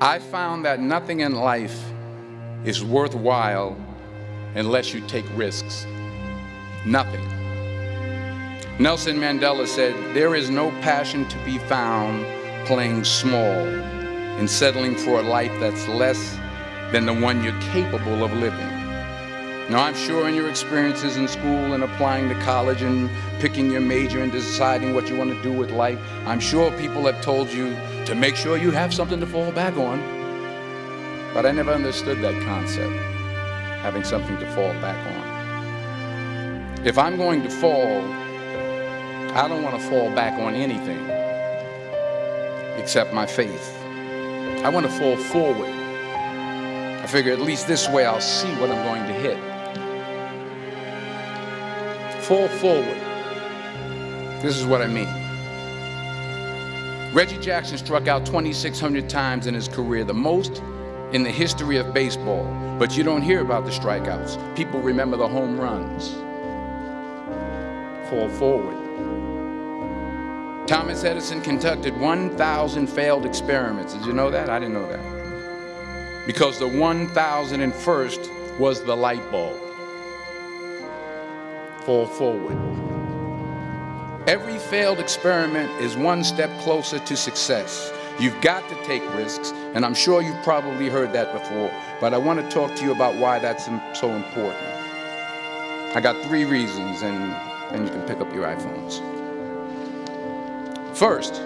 I found that nothing in life is worthwhile unless you take risks. Nothing. Nelson Mandela said, there is no passion to be found playing small and settling for a life that's less than the one you're capable of living. Now, I'm sure in your experiences in school and applying to college and picking your major and deciding what you want to do with life, I'm sure people have told you to make sure you have something to fall back on. But I never understood that concept, having something to fall back on. If I'm going to fall, I don't want to fall back on anything except my faith. I want to fall forward. I figure at least this way I'll see what I'm going to hit. Fall forward. This is what I mean. Reggie Jackson struck out 2,600 times in his career, the most in the history of baseball. But you don't hear about the strikeouts. People remember the home runs. Fall forward. Thomas Edison conducted 1,000 failed experiments. Did you know that? I didn't know that. Because the 1,001st was the light bulb. Fall forward. Every failed experiment is one step closer to success. You've got to take risks, and I'm sure you've probably heard that before, but I want to talk to you about why that's so important. I got three reasons, and then you can pick up your iPhones. First,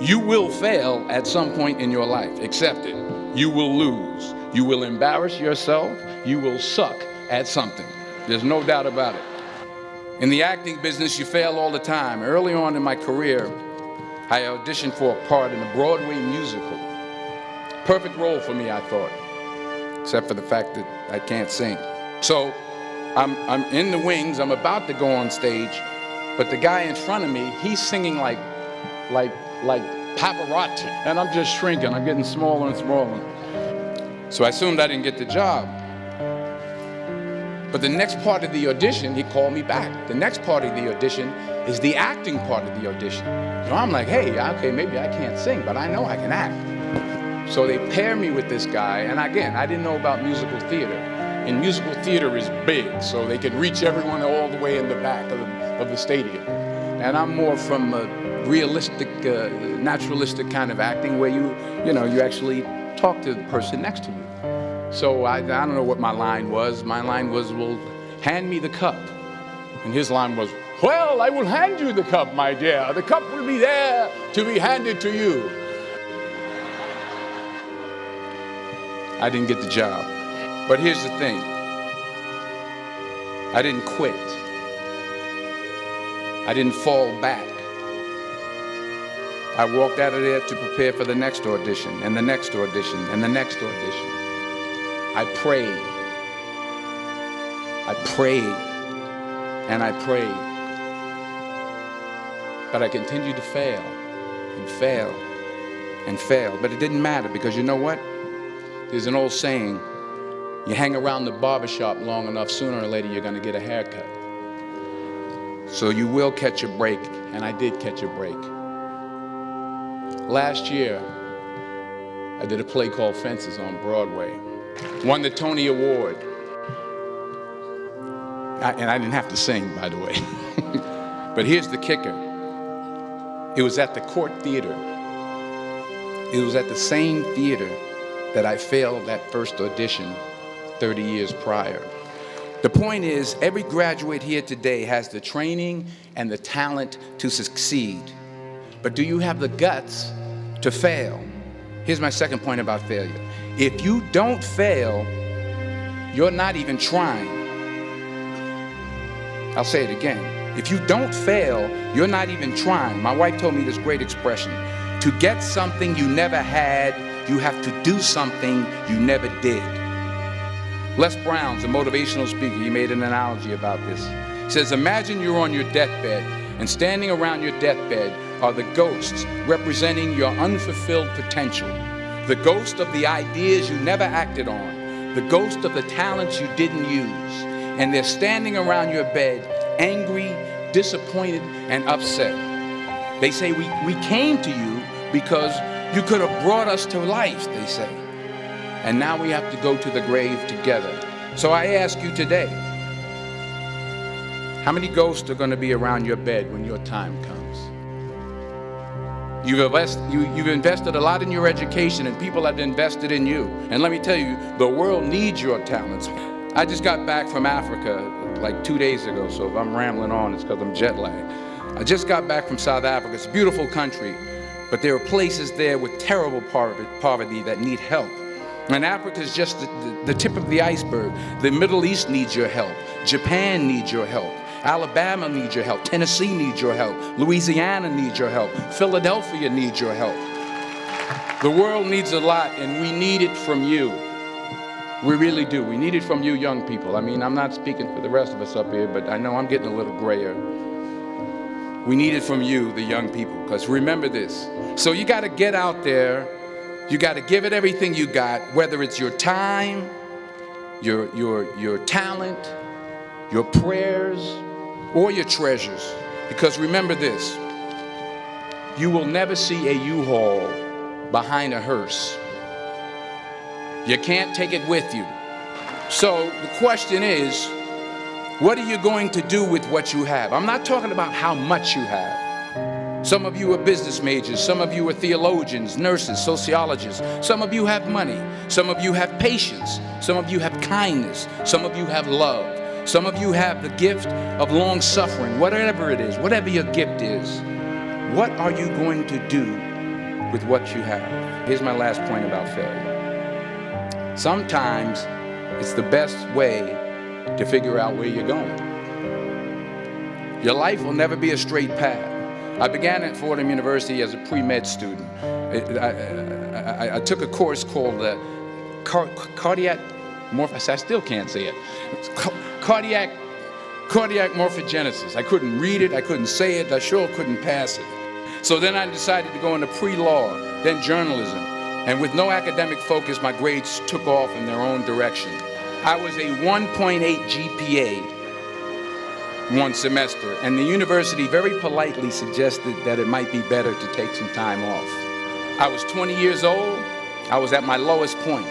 you will fail at some point in your life. Accept it. You will lose. You will embarrass yourself. You will suck at something. There's no doubt about it. In the acting business, you fail all the time. Early on in my career, I auditioned for a part in a Broadway musical. Perfect role for me, I thought, except for the fact that I can't sing. So I'm, I'm in the wings, I'm about to go on stage, but the guy in front of me, he's singing like, like, like Pavarotti. And I'm just shrinking, I'm getting smaller and smaller. So I assumed I didn't get the job. But the next part of the audition, he called me back. The next part of the audition is the acting part of the audition. So I'm like, hey, okay, maybe I can't sing, but I know I can act. So they pair me with this guy, and again, I didn't know about musical theater. And musical theater is big, so they can reach everyone all the way in the back of the, of the stadium. And I'm more from a realistic, uh, naturalistic kind of acting where you, you know, you actually talk to the person next to you. So I, I don't know what my line was. My line was, well, hand me the cup. And his line was, well, I will hand you the cup, my dear. The cup will be there to be handed to you. I didn't get the job. But here's the thing. I didn't quit. I didn't fall back. I walked out of there to prepare for the next audition, and the next audition, and the next audition. I prayed. I prayed. And I prayed. But I continued to fail, and fail, and fail. But it didn't matter, because you know what? There's an old saying, you hang around the barbershop long enough, sooner or later you're gonna get a haircut. So you will catch a break, and I did catch a break. Last year, I did a play called Fences on Broadway. Won the Tony Award. I, and I didn't have to sing, by the way. but here's the kicker. It was at the Cort Theatre. It was at the same theater that I failed that first audition 30 years prior. The point is, every graduate here today has the training and the talent to succeed. But do you have the guts to fail? Here's my second point about failure. If you don't fail, you're not even trying. I'll say it again. If you don't fail, you're not even trying. My wife told me this great expression. To get something you never had, you have to do something you never did. Les Brown's a motivational speaker. He made an analogy about this. He says, imagine you're on your deathbed and standing around your deathbed are the ghosts representing your unfulfilled potential. The ghost of the ideas you never acted on. The ghost of the talents you didn't use. And they're standing around your bed, angry, disappointed, and upset. They say, we, we came to you because You could have brought us to life, they say. And now we have to go to the grave together. So I ask you today, how many ghosts are going to be around your bed when your time comes? You've, invest, you, you've invested a lot in your education and people have invested in you. And let me tell you, the world needs your talents. I just got back from Africa like two days ago, so if I'm rambling on, it's because I'm jet lagged. I just got back from South Africa. It's a beautiful country, but there are places there with terrible poverty that need help. And Africa is just the, the, the tip of the iceberg. The Middle East needs your help. Japan needs your help. Alabama needs your help. Tennessee needs your help. Louisiana needs your help. Philadelphia needs your help. The world needs a lot, and we need it from you. We really do. We need it from you young people. I mean, I'm not speaking for the rest of us up here, but I know I'm getting a little grayer. We need it from you, the young people, because remember this. So you got to get out there. You got to give it everything you got, whether it's your time, your, your, your talent, your prayers, or your treasures. Because remember this, you will never see a U-Haul behind a hearse. You can't take it with you. So the question is, what are you going to do with what you have? I'm not talking about how much you have. Some of you are business majors, some of you are theologians, nurses, sociologists. Some of you have money, some of you have patience, some of you have kindness, some of you have love. Some of you have the gift of long suffering, whatever it is, whatever your gift is. What are you going to do with what you have? Here's my last point about failure. Sometimes it's the best way to figure out where you're going. Your life will never be a straight path. I began at Fordham University as a pre-med student. I, I, I, took a course called the car cardiac I still can't say it cardiac, cardiac morphogenesis. I couldn't read it, I couldn't say it, I sure couldn't pass it. So then I decided to go into pre-law, then journalism. And with no academic focus, my grades took off in their own direction. I was a 1.8 GPA one semester, and the university very politely suggested that it might be better to take some time off. I was 20 years old, I was at my lowest point.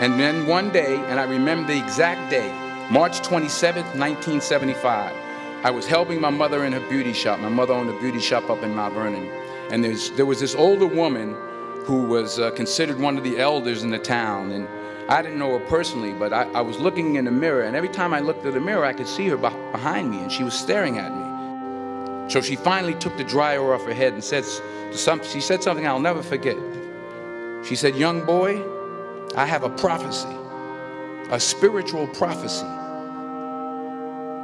And then one day, and I remember the exact day, March 27, 1975, I was helping my mother in her beauty shop. My mother owned a beauty shop up in Mount Vernon. And there was this older woman who was uh, considered one of the elders in the town. And I didn't know her personally, but I, I, was looking in the mirror. And every time I looked at the mirror, I could see her behind me, and she was staring at me. So she finally took the dryer off her head and said, some, she said something I'll never forget. She said, young boy, I have a prophecy a spiritual prophecy.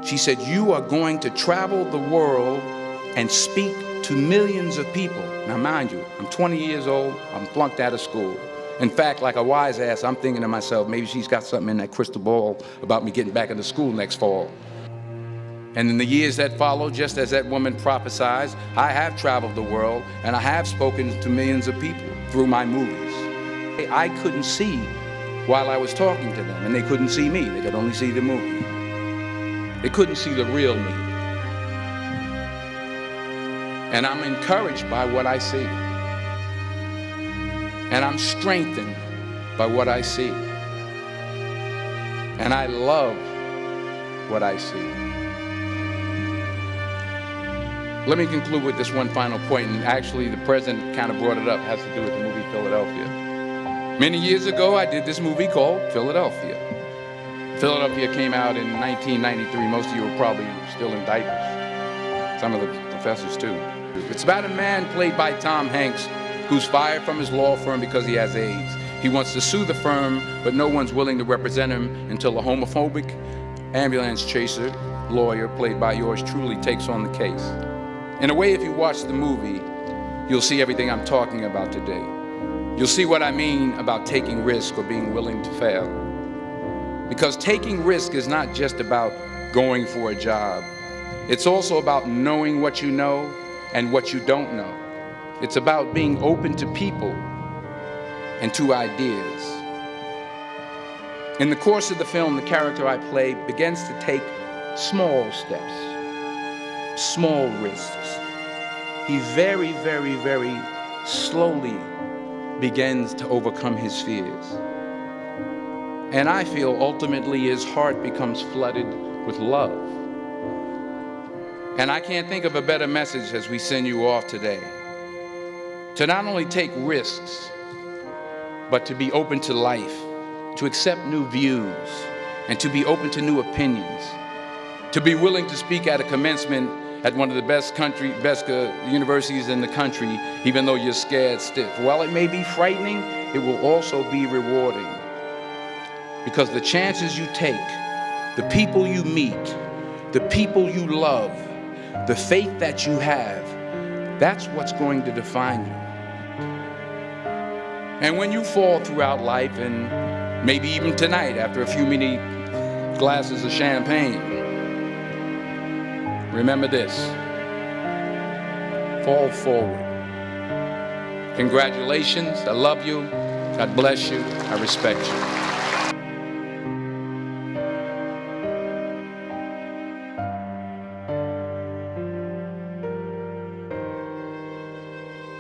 She said, you are going to travel the world and speak to millions of people. Now, mind you, I'm 20 years old, I'm flunked out of school. In fact, like a wise ass, I'm thinking to myself, maybe she's got something in that crystal ball about me getting back into school next fall. And in the years that followed, just as that woman prophesied, I have traveled the world and I have spoken to millions of people through my movies. I couldn't see while I was talking to them, and they couldn't see me. They could only see the movie. They couldn't see the real me. And I'm encouraged by what I see. And I'm strengthened by what I see. And I love what I see. Let me conclude with this one final point, and actually the president kind of brought it up, it has to do with the movie Philadelphia. Many years ago, I did this movie called Philadelphia. Philadelphia came out in 1993. Most of you were probably still in diapers. Some of the professors too. It's about a man played by Tom Hanks who's fired from his law firm because he has AIDS. He wants to sue the firm, but no one's willing to represent him until a homophobic ambulance chaser lawyer played by yours truly takes on the case. In a way, if you watch the movie, you'll see everything I'm talking about today. You'll see what I mean about taking risk or being willing to fail. Because taking risk is not just about going for a job. It's also about knowing what you know and what you don't know. It's about being open to people and to ideas. In the course of the film, the character I play begins to take small steps, small risks. He very, very, very slowly begins to overcome his fears. And I feel ultimately his heart becomes flooded with love. And I can't think of a better message as we send you off today. To not only take risks, but to be open to life, to accept new views, and to be open to new opinions, to be willing to speak at a commencement at one of the best country, best uh, universities in the country, even though you're scared stiff. While it may be frightening, it will also be rewarding. Because the chances you take, the people you meet, the people you love, the faith that you have, that's what's going to define you. And when you fall throughout life, and maybe even tonight after a few many glasses of champagne, remember this fall forward. Congratulations. I love you. God bless you. I respect you.